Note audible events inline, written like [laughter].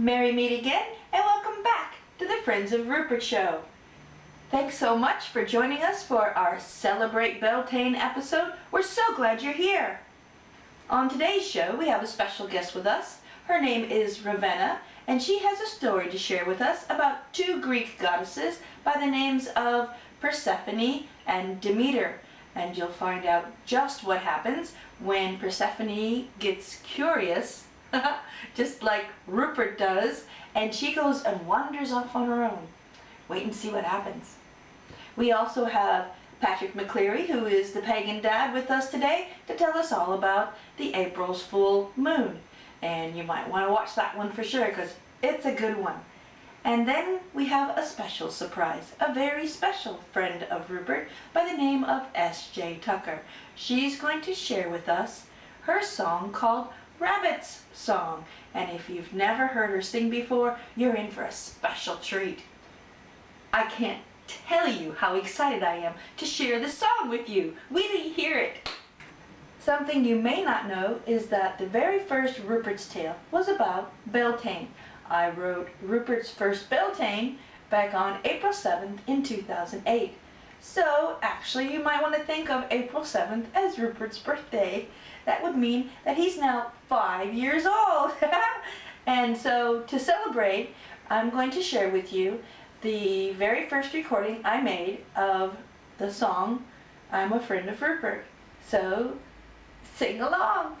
Merry meet again and welcome back to the Friends of Rupert show. Thanks so much for joining us for our Celebrate Beltane episode. We're so glad you're here. On today's show we have a special guest with us. Her name is Ravenna and she has a story to share with us about two Greek goddesses by the names of Persephone and Demeter. And you'll find out just what happens when Persephone gets curious [laughs] just like Rupert does, and she goes and wanders off on her own. Wait and see what happens. We also have Patrick McCleary, who is the pagan dad with us today, to tell us all about the April's full moon. And you might want to watch that one for sure, because it's a good one. And then we have a special surprise, a very special friend of Rupert by the name of S.J. Tucker. She's going to share with us her song called Rabbit's Song. And if you've never heard her sing before, you're in for a special treat. I can't tell you how excited I am to share this song with you. We you hear it. Something you may not know is that the very first Rupert's Tale was about Beltane. I wrote Rupert's first Beltane back on April 7th in 2008. So actually you might want to think of April 7th as Rupert's birthday that would mean that he's now five years old. [laughs] and so to celebrate, I'm going to share with you the very first recording I made of the song I'm a Friend of Rupert. So sing along.